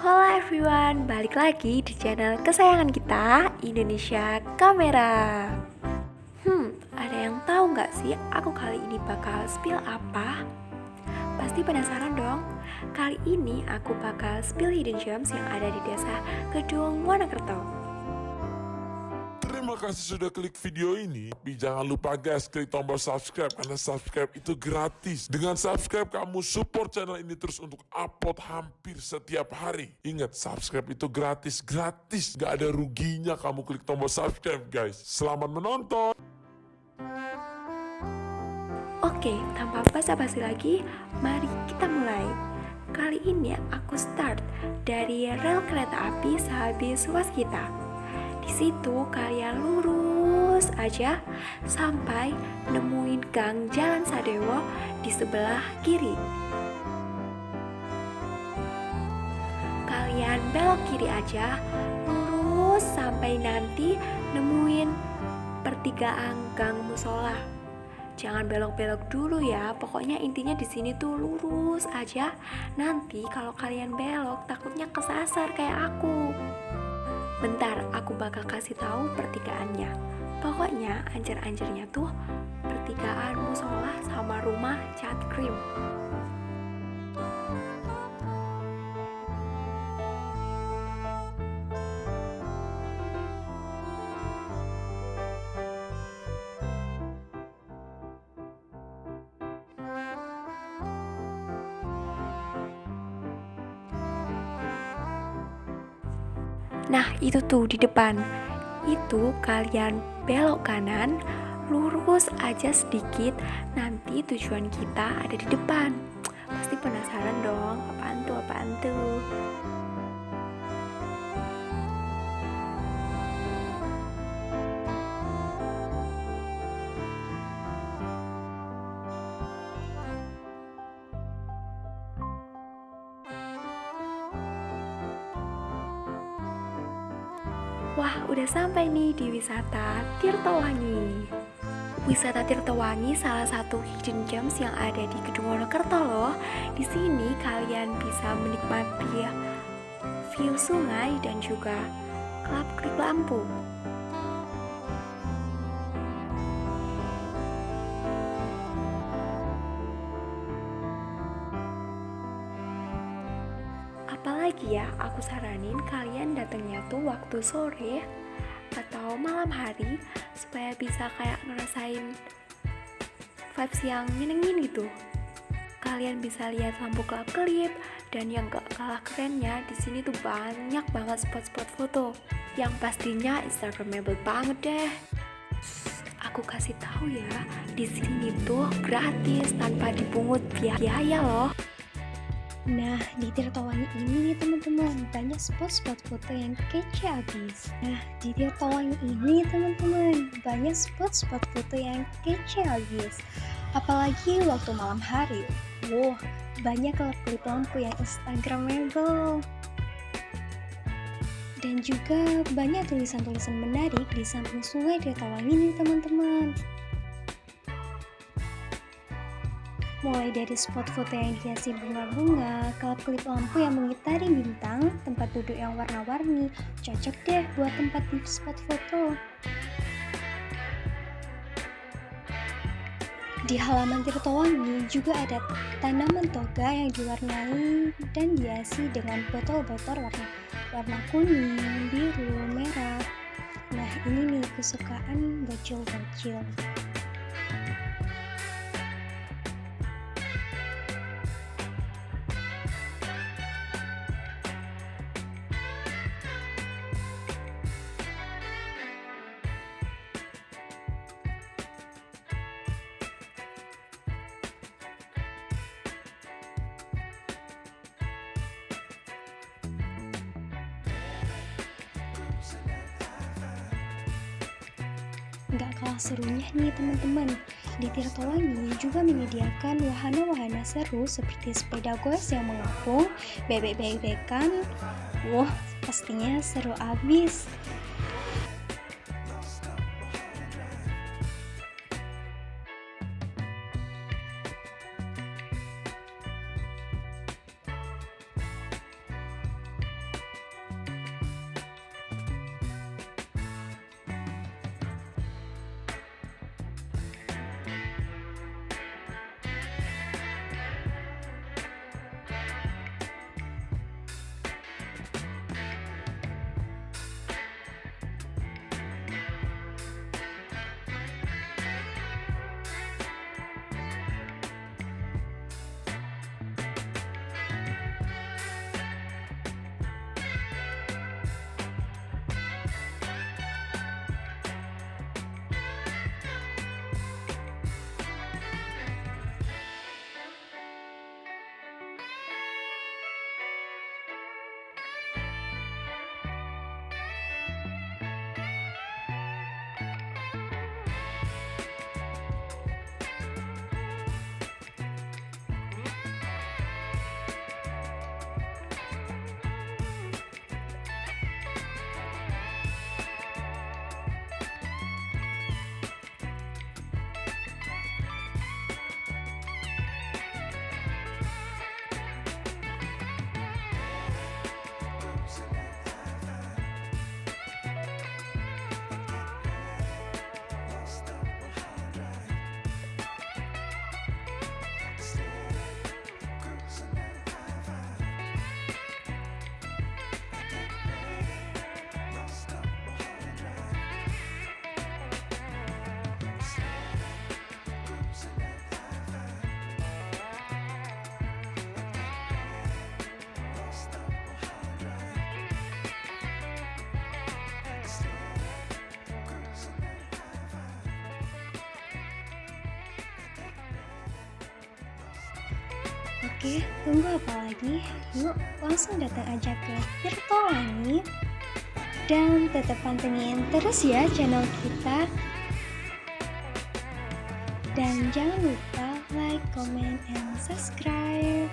Halo everyone, balik lagi di channel kesayangan kita, Indonesia Kamera Hmm, ada yang tahu nggak sih aku kali ini bakal spill apa? Pasti penasaran dong? Kali ini aku bakal spill hidden gems yang ada di desa Kedung Wonokerto kasih sudah klik video ini. Tapi jangan lupa guys, klik tombol subscribe karena subscribe itu gratis. Dengan subscribe kamu support channel ini terus untuk upload hampir setiap hari. Ingat, subscribe itu gratis, gratis. Gak ada ruginya kamu klik tombol subscribe guys. Selamat menonton. Oke, tanpa basa-basi lagi, mari kita mulai. Kali ini aku start dari rel kereta api sehabis kita. Situ kalian lurus aja sampai nemuin gang Jalan Sadewo di sebelah kiri. Kalian belok kiri aja, lurus sampai nanti nemuin pertigaan gang musola. Jangan belok-belok dulu ya. Pokoknya intinya di sini tuh lurus aja. Nanti kalau kalian belok takutnya kesasar kayak aku. Bentar, aku bakal kasih tahu pertigaannya. Pokoknya anjir-anjirnya tuh pertigaan musola sama rumah cat cream. Nah, itu tuh di depan. Itu kalian belok kanan, lurus aja sedikit, nanti tujuan kita ada di depan. Pasti penasaran dong, apaan tuh, apaan tuh. Wah, udah sampai nih di wisata Tirtowangi. Wisata Tirtowangi salah satu hidden gems yang ada di Gedung Wonokerto loh. Di sini kalian bisa menikmati view sungai dan juga klub-klub lampu. Apalagi ya, aku saranin kalian datangnya tuh waktu sore atau malam hari supaya bisa kayak ngerasain vibes yang nyenengin gitu. Kalian bisa lihat lampu kelap-kelip dan yang gak kalah kerennya di sini tuh banyak banget spot-spot foto yang pastinya instagramable banget deh. Aku kasih tahu ya, di sini tuh gratis tanpa dipungut biaya loh. Nah, di Tirtawangi ini nih teman-teman, banyak spot-spot foto yang kece abis. Nah, di Tirtawangi ini teman-teman, banyak spot-spot foto yang kece abis. Apalagi waktu malam hari. Wow, banyak klip lampu yang instagramable. Dan juga banyak tulisan-tulisan menarik di samping sungai Tirtawangi nih teman-teman. Mulai dari spot foto yang dihiasi bunga-bunga, kelap-kelip lampu yang mengitari bintang, tempat duduk yang warna-warni, cocok deh buat tempat di spot foto. Di halaman Tirtowangi juga ada tanaman toga yang diwarnai dan dihiasi dengan botol-botol warna warna kuning, biru, merah. Nah ini nih kesukaan bocil-bocil. Gak kalah serunya nih teman-teman, di Tirtowangi juga menyediakan wahana-wahana seru seperti sepeda goes yang mengapung, bebek-bebekan, wah pastinya seru abis. Oke, tunggu apa lagi? Yuk, langsung datang aja ke Tirtolangi dan tetap pantengin terus ya channel kita. Dan jangan lupa like, comment, and subscribe.